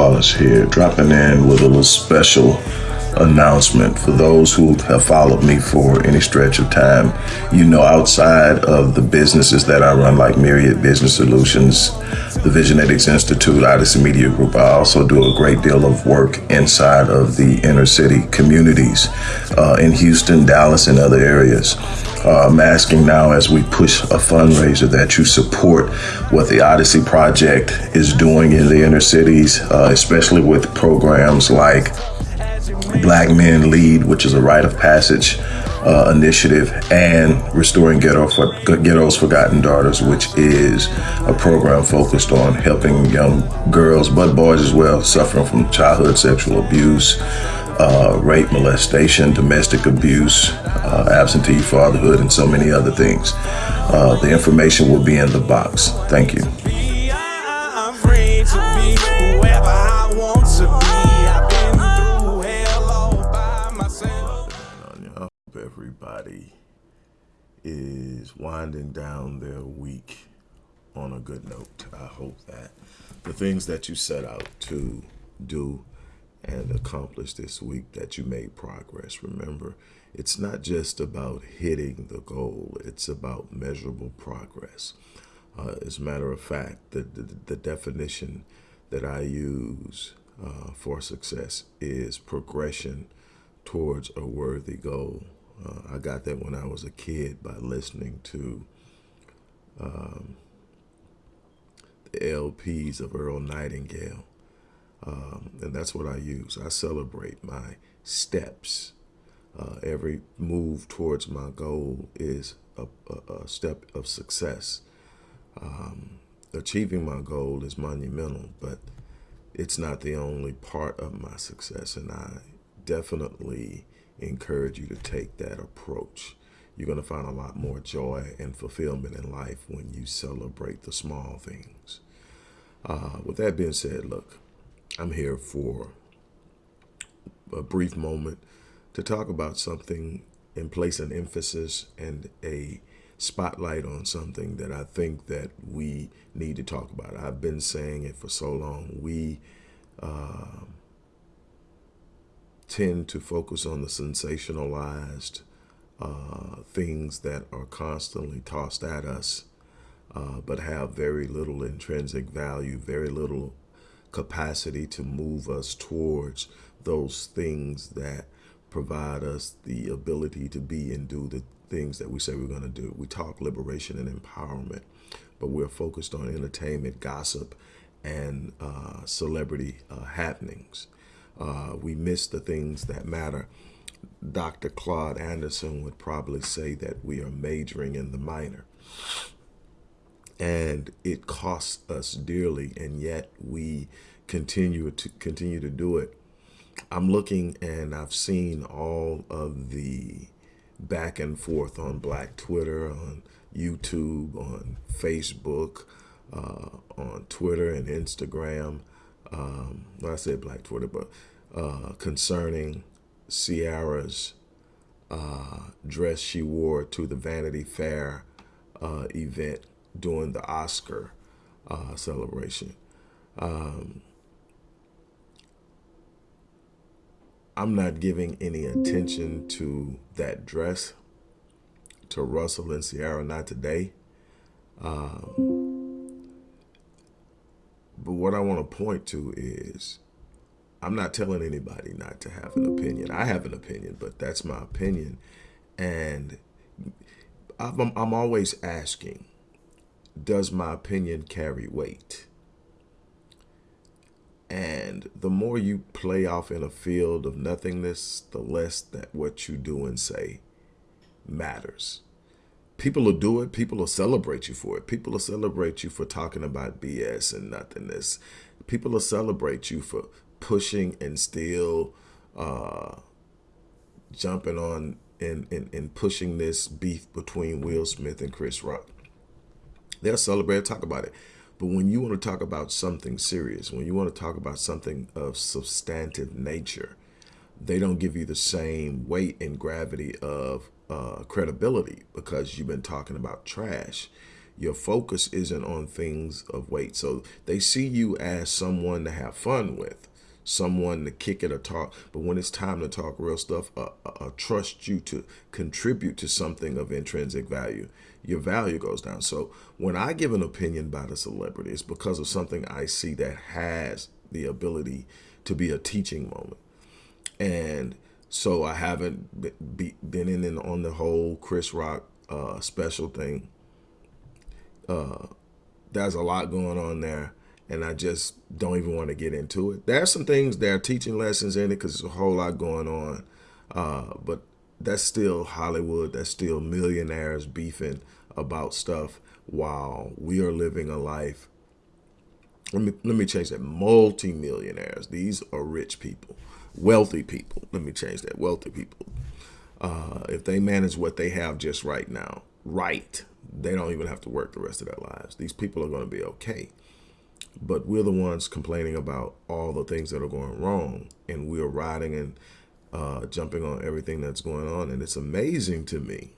Wallace here, dropping in with a little special announcement for those who have followed me for any stretch of time. You know, outside of the businesses that I run, like Myriad Business Solutions, the Visionetics Institute, Odyssey Media Group, I also do a great deal of work inside of the inner city communities uh, in Houston, Dallas, and other areas. Uh, I'm asking now as we push a fundraiser that you support what the Odyssey Project is doing in the inner cities, uh, especially with programs like Black Men Lead, which is a rite of passage uh, initiative, and Restoring Ghetto for, Ghetto's Forgotten Daughters, which is a program focused on helping young girls, but boys as well, suffering from childhood sexual abuse, uh, rape, molestation, domestic abuse, uh, absentee fatherhood, and so many other things. Uh, the information will be in the box. Thank you. I'm free to be whoever I want to be. I've been through hell all by myself. I hope everybody is winding down their week on a good note. I hope that the things that you set out to do and accomplish this week that you made progress. Remember, it's not just about hitting the goal, it's about measurable progress. Uh, as a matter of fact, the, the, the definition that I use uh, for success is progression towards a worthy goal. Uh, I got that when I was a kid by listening to um, the LPs of Earl Nightingale. Um, and that's what I use. I celebrate my steps. Uh, every move towards my goal is a, a, a step of success. Um, achieving my goal is monumental, but it's not the only part of my success. And I definitely encourage you to take that approach. You're going to find a lot more joy and fulfillment in life when you celebrate the small things. Uh, with that being said, look, I'm here for a brief moment to talk about something and place an emphasis and a spotlight on something that I think that we need to talk about. I've been saying it for so long. We uh, tend to focus on the sensationalized uh, things that are constantly tossed at us, uh, but have very little intrinsic value, very little capacity to move us towards those things that provide us the ability to be and do the things that we say we're going to do. We talk liberation and empowerment, but we're focused on entertainment, gossip, and uh, celebrity uh, happenings. Uh, we miss the things that matter. Dr. Claude Anderson would probably say that we are majoring in the minor and it costs us dearly and yet we continue to continue to do it. I'm looking and i've seen all of the back and forth on black twitter on youtube on facebook uh, on twitter and instagram um, well, i said black twitter but uh, concerning ciara's uh, dress she wore to the vanity fair uh, event during the Oscar uh, celebration. Um, I'm not giving any attention to that dress, to Russell and Ciara, not today. Um, but what I want to point to is I'm not telling anybody not to have an opinion. I have an opinion, but that's my opinion. And I'm, I'm always asking, does my opinion carry weight? And the more you play off in a field of nothingness, the less that what you do and say matters. People will do it. People will celebrate you for it. People will celebrate you for talking about BS and nothingness. People will celebrate you for pushing and still uh, jumping on and, and, and pushing this beef between Will Smith and Chris Rock. They'll celebrate, talk about it. But when you want to talk about something serious, when you want to talk about something of substantive nature, they don't give you the same weight and gravity of uh, credibility because you've been talking about trash. Your focus isn't on things of weight. So they see you as someone to have fun with, someone to kick it or talk. But when it's time to talk real stuff, uh, uh, uh, trust you to contribute to something of intrinsic value, your value goes down. So when I give an opinion about a celebrity, it's because of something I see that has the ability to be a teaching moment. And so I haven't be, been in and on the whole Chris Rock uh, special thing. Uh, there's a lot going on there, and I just don't even want to get into it. There are some things, there are teaching lessons in it because there's a whole lot going on. Uh, but that's still Hollywood. That's still millionaires beefing about stuff while we are living a life. Let me let me change that. Multi-millionaires. These are rich people wealthy people. Let me change that. Wealthy people. Uh, if they manage what they have just right now, right, they don't even have to work the rest of their lives. These people are going to be okay. But we're the ones complaining about all the things that are going wrong, and we're riding and uh, jumping on everything that's going on. And it's amazing to me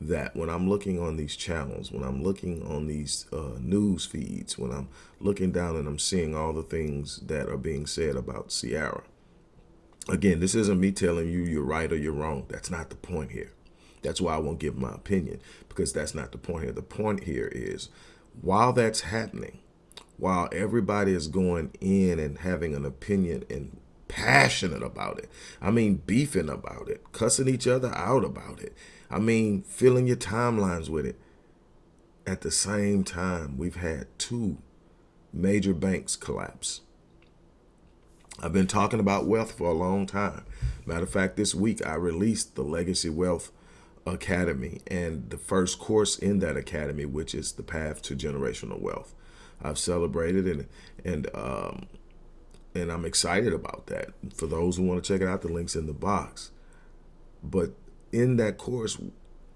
that when I'm looking on these channels, when I'm looking on these uh, news feeds, when I'm looking down and I'm seeing all the things that are being said about Ciara, Again, this isn't me telling you you're right or you're wrong. That's not the point here. That's why I won't give my opinion because that's not the point here. The point here is while that's happening, while everybody is going in and having an opinion and passionate about it, I mean, beefing about it, cussing each other out about it, I mean, filling your timelines with it. At the same time, we've had two major banks collapse. I've been talking about wealth for a long time. Matter of fact, this week I released the Legacy Wealth Academy and the first course in that academy, which is the path to generational wealth. I've celebrated and and um, and I'm excited about that. For those who want to check it out, the link's in the box. But in that course,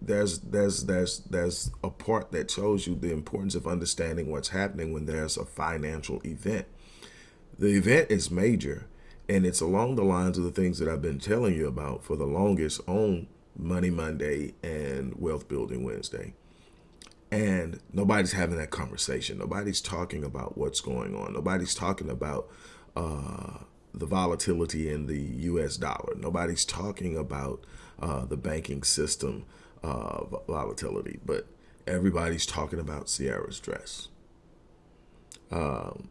there's there's there's there's a part that shows you the importance of understanding what's happening when there's a financial event. The event is major, and it's along the lines of the things that I've been telling you about for the longest on Money Monday and Wealth Building Wednesday. And nobody's having that conversation. Nobody's talking about what's going on. Nobody's talking about uh, the volatility in the U.S. dollar. Nobody's talking about uh, the banking system uh, volatility. But everybody's talking about Ciara's dress. Um,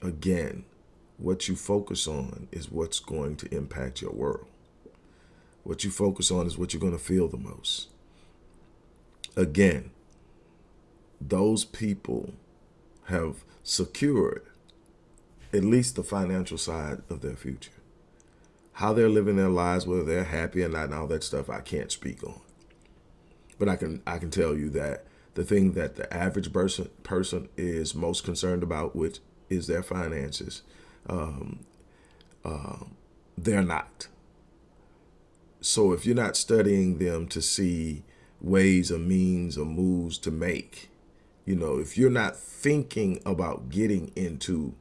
again, what you focus on is what's going to impact your world. What you focus on is what you're going to feel the most. Again, those people have secured at least the financial side of their future. How they're living their lives, whether they're happy or not, and all that stuff, I can't speak on. But I can I can tell you that the thing that the average person person is most concerned about, which is their finances. Um, uh, they're not. So if you're not studying them to see ways or means or moves to make, you know, if you're not thinking about getting into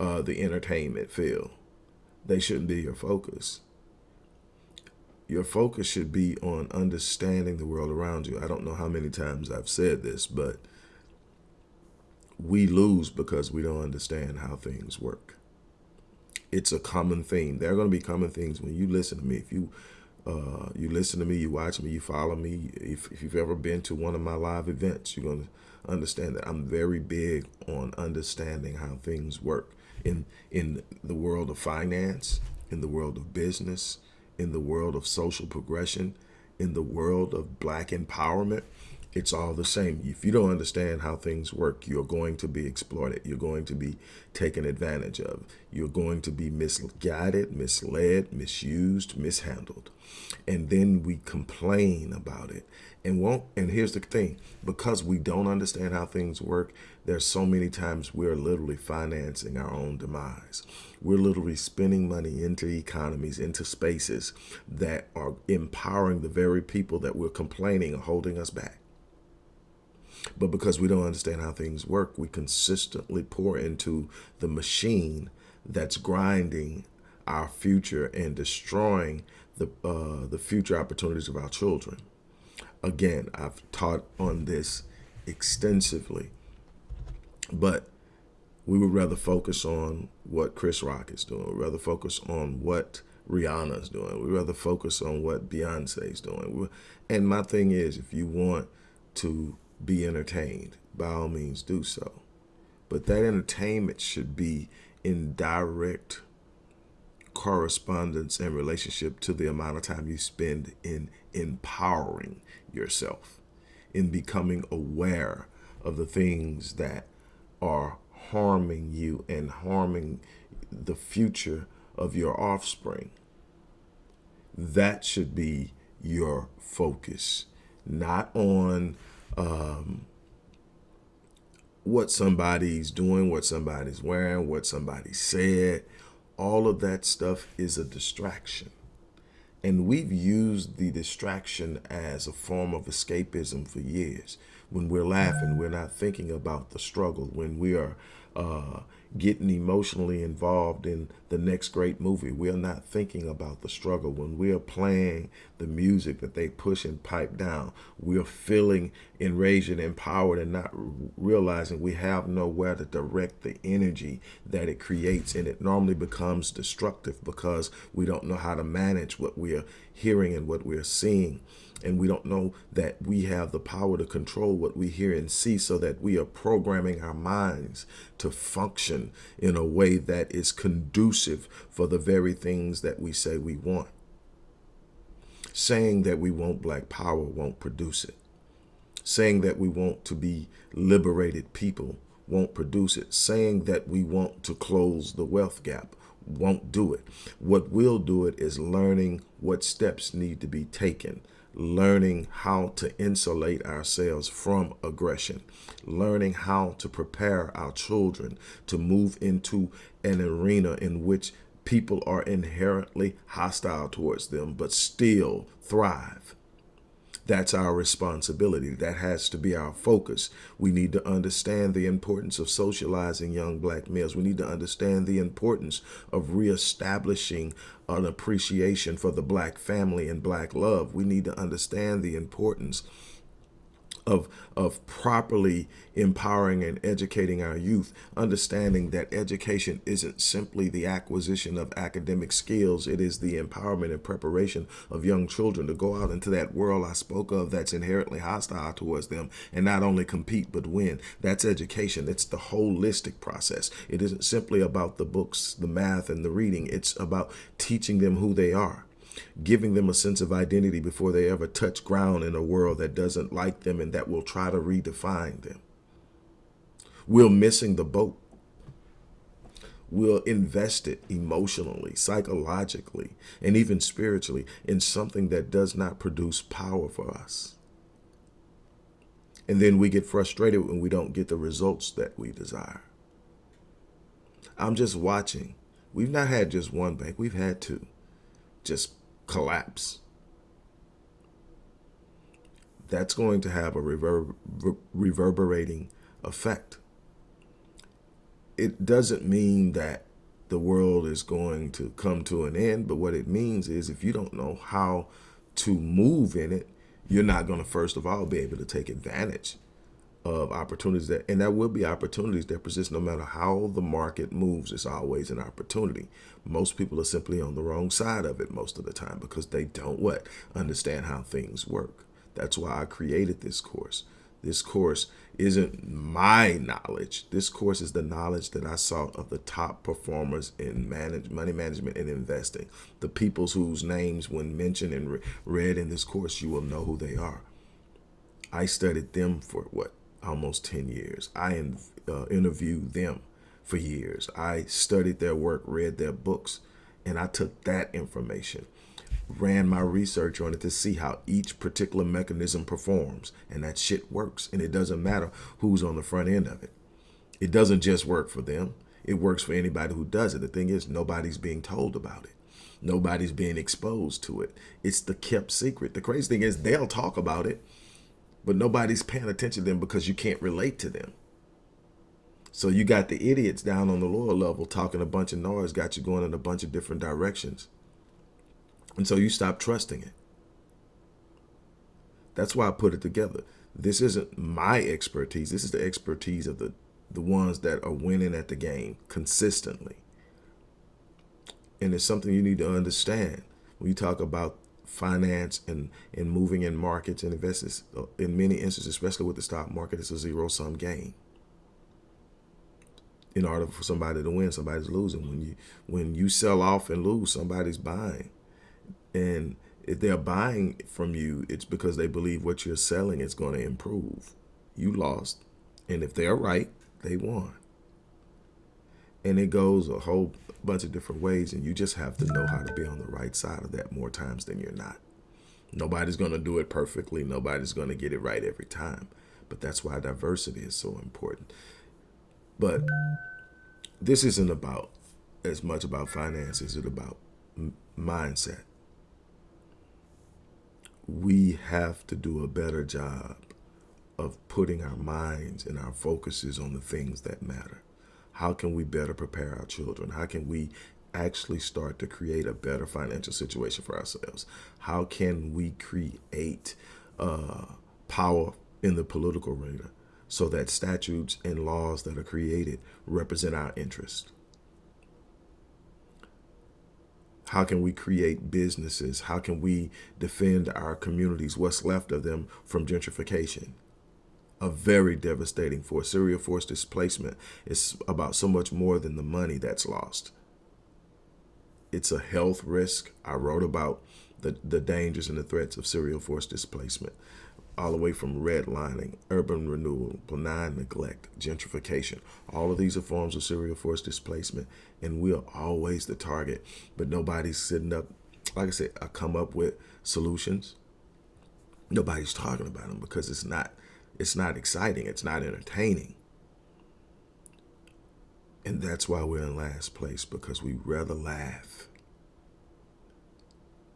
uh, the entertainment field, they shouldn't be your focus. Your focus should be on understanding the world around you. I don't know how many times I've said this, but we lose because we don't understand how things work. It's a common theme. There are going to be common things when you listen to me. If you uh, you listen to me, you watch me, you follow me. If, if you've ever been to one of my live events, you're going to understand that I'm very big on understanding how things work in in the world of finance, in the world of business, in the world of social progression, in the world of black empowerment it's all the same. If you don't understand how things work, you're going to be exploited. You're going to be taken advantage of. You're going to be misguided, misled, misused, mishandled. And then we complain about it. And won't and here's the thing, because we don't understand how things work, there's so many times we're literally financing our own demise. We're literally spending money into economies, into spaces that are empowering the very people that we're complaining are holding us back. But because we don't understand how things work, we consistently pour into the machine that's grinding our future and destroying the uh, the future opportunities of our children. Again, I've taught on this extensively, but we would rather focus on what Chris Rock is doing. We'd rather focus on what Rihanna's doing. We'd rather focus on what Beyonce's doing. And my thing is, if you want to be entertained, by all means do so. But that entertainment should be in direct correspondence and relationship to the amount of time you spend in empowering yourself, in becoming aware of the things that are harming you and harming the future of your offspring. That should be your focus, not on um, what somebody's doing, what somebody's wearing, what somebody said. All of that stuff is a distraction. And we've used the distraction as a form of escapism for years. When we're laughing, we're not thinking about the struggle. When we are uh, getting emotionally involved in the next great movie. We are not thinking about the struggle. When we are playing the music that they push and pipe down, we are feeling enraged and empowered and not realizing we have nowhere to direct the energy that it creates. And it normally becomes destructive because we don't know how to manage what we are hearing and what we are seeing and we don't know that we have the power to control what we hear and see so that we are programming our minds to function in a way that is conducive for the very things that we say we want. Saying that we want black power won't produce it. Saying that we want to be liberated people won't produce it. Saying that we want to close the wealth gap won't do it. What will do it is learning what steps need to be taken learning how to insulate ourselves from aggression, learning how to prepare our children to move into an arena in which people are inherently hostile towards them, but still thrive. That's our responsibility. That has to be our focus. We need to understand the importance of socializing young black males. We need to understand the importance of reestablishing an appreciation for the black family and black love. We need to understand the importance of, of properly empowering and educating our youth, understanding that education isn't simply the acquisition of academic skills, it is the empowerment and preparation of young children to go out into that world I spoke of that's inherently hostile towards them and not only compete but win. That's education. It's the holistic process. It isn't simply about the books, the math, and the reading. It's about teaching them who they are giving them a sense of identity before they ever touch ground in a world that doesn't like them and that will try to redefine them. We're missing the boat. We'll invest it emotionally, psychologically, and even spiritually in something that does not produce power for us. And then we get frustrated when we don't get the results that we desire. I'm just watching. We've not had just one bank, we've had two. Just collapse. That's going to have a rever reverberating effect. It doesn't mean that the world is going to come to an end, but what it means is if you don't know how to move in it, you're not going to, first of all, be able to take advantage of opportunities that, and there will be opportunities that persist no matter how the market moves. It's always an opportunity. Most people are simply on the wrong side of it most of the time because they don't what? Understand how things work. That's why I created this course. This course isn't my knowledge. This course is the knowledge that I sought of the top performers in manage, money management and investing. The peoples whose names, when mentioned and re read in this course, you will know who they are. I studied them for what? Almost 10 years. I uh, interviewed them for years. I studied their work, read their books, and I took that information, ran my research on it to see how each particular mechanism performs. And that shit works. And it doesn't matter who's on the front end of it. It doesn't just work for them. It works for anybody who does it. The thing is, nobody's being told about it. Nobody's being exposed to it. It's the kept secret. The crazy thing is they'll talk about it but nobody's paying attention to them because you can't relate to them. So you got the idiots down on the lower level talking a bunch of noise, got you going in a bunch of different directions. And so you stop trusting it. That's why I put it together. This isn't my expertise. This is the expertise of the the ones that are winning at the game consistently. And it's something you need to understand when you talk about finance and, and moving in markets and investments. Uh, in many instances, especially with the stock market, it's a zero sum game. In order for somebody to win, somebody's losing. When you when you sell off and lose, somebody's buying. And if they're buying from you, it's because they believe what you're selling is going to improve. You lost. And if they're right, they won. And it goes a whole bunch of different ways, and you just have to know how to be on the right side of that more times than you're not. Nobody's going to do it perfectly. Nobody's going to get it right every time. But that's why diversity is so important. But this isn't about as much about finance as it about mindset we have to do a better job of putting our minds and our focuses on the things that matter. How can we better prepare our children? How can we actually start to create a better financial situation for ourselves? How can we create uh, power in the political arena so that statutes and laws that are created represent our interests? How can we create businesses? How can we defend our communities, what's left of them, from gentrification? A very devastating force. Serial force displacement is about so much more than the money that's lost. It's a health risk. I wrote about the, the dangers and the threats of serial force displacement all the way from redlining, urban renewal, benign neglect, gentrification. All of these are forms of serial force displacement, and we're always the target. But nobody's sitting up, like I said, I come up with solutions. Nobody's talking about them because it's not, it's not exciting. It's not entertaining. And that's why we're in last place because we rather laugh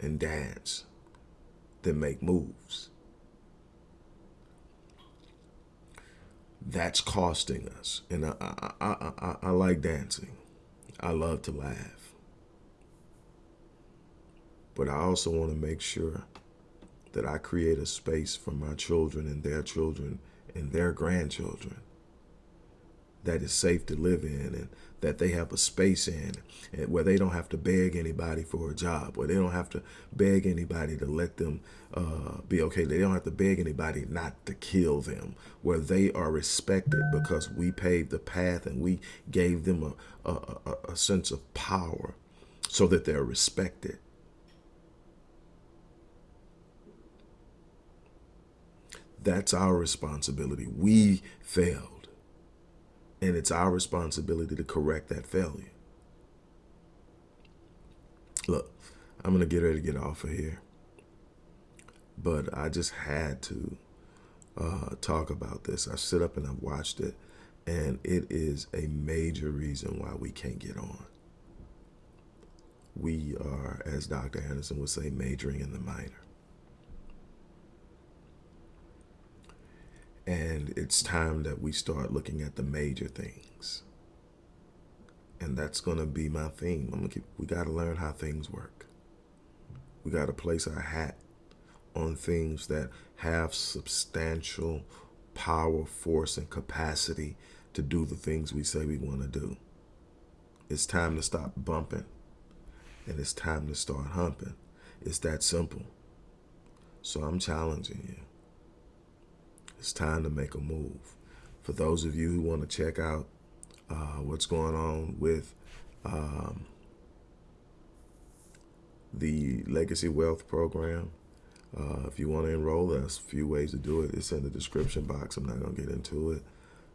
and dance than make moves. that's costing us. And I, I, I, I, I like dancing. I love to laugh. But I also want to make sure that I create a space for my children and their children and their grandchildren that is safe to live in and that they have a space in and where they don't have to beg anybody for a job, where they don't have to beg anybody to let them uh, be okay. They don't have to beg anybody not to kill them, where they are respected because we paved the path and we gave them a, a, a sense of power so that they're respected. That's our responsibility. We failed. And it's our responsibility to correct that failure. Look, I'm going to get ready to get off of here. But I just had to uh, talk about this. I sit up and I've watched it, and it is a major reason why we can't get on. We are, as Dr. Anderson would say, majoring in the minor. And it's time that we start looking at the major things. And that's going to be my theme. I'm gonna keep, we got to learn how things work. We got to place our hat on things that have substantial power, force, and capacity to do the things we say we want to do. It's time to stop bumping and it's time to start humping. It's that simple. So I'm challenging you it's time to make a move. For those of you who want to check out uh, what's going on with um, the Legacy Wealth Program, uh, if you want to enroll, there's a few ways to do it. It's in the description box. I'm not going to get into it.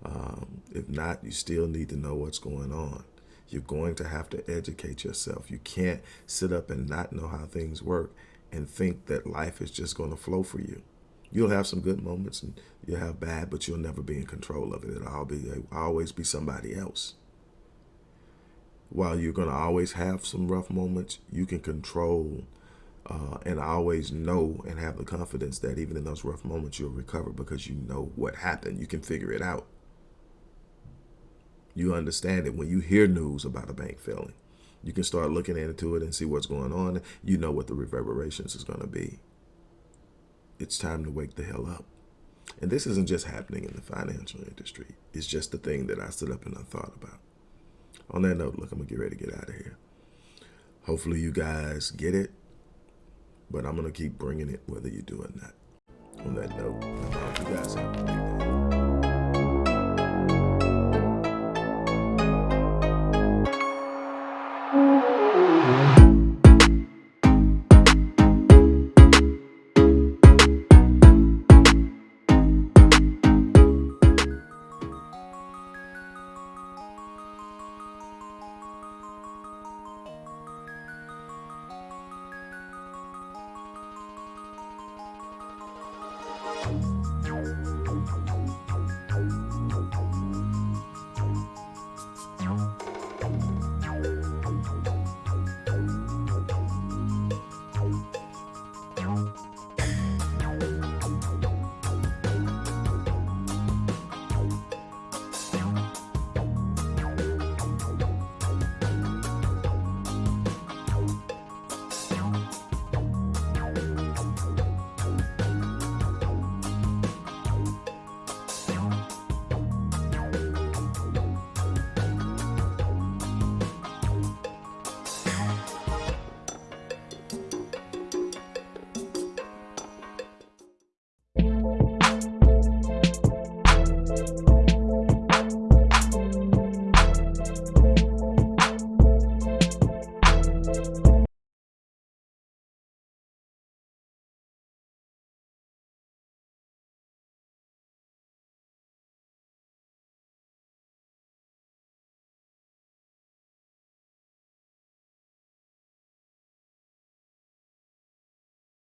Um, if not, you still need to know what's going on. You're going to have to educate yourself. You can't sit up and not know how things work and think that life is just going to flow for you. You'll have some good moments and you'll have bad, but you'll never be in control of it. It'll all be, it'll always be somebody else. While you're going to always have some rough moments, you can control uh, and always know and have the confidence that even in those rough moments, you'll recover because you know what happened. You can figure it out. You understand it when you hear news about a bank failing. You can start looking into it and see what's going on. You know what the reverberations is going to be it's time to wake the hell up. And this isn't just happening in the financial industry. It's just the thing that I stood up and I thought about. On that note, look, I'm gonna get ready to get out of here. Hopefully you guys get it, but I'm gonna keep bringing it whether you do or not. On that note, I hope you guys have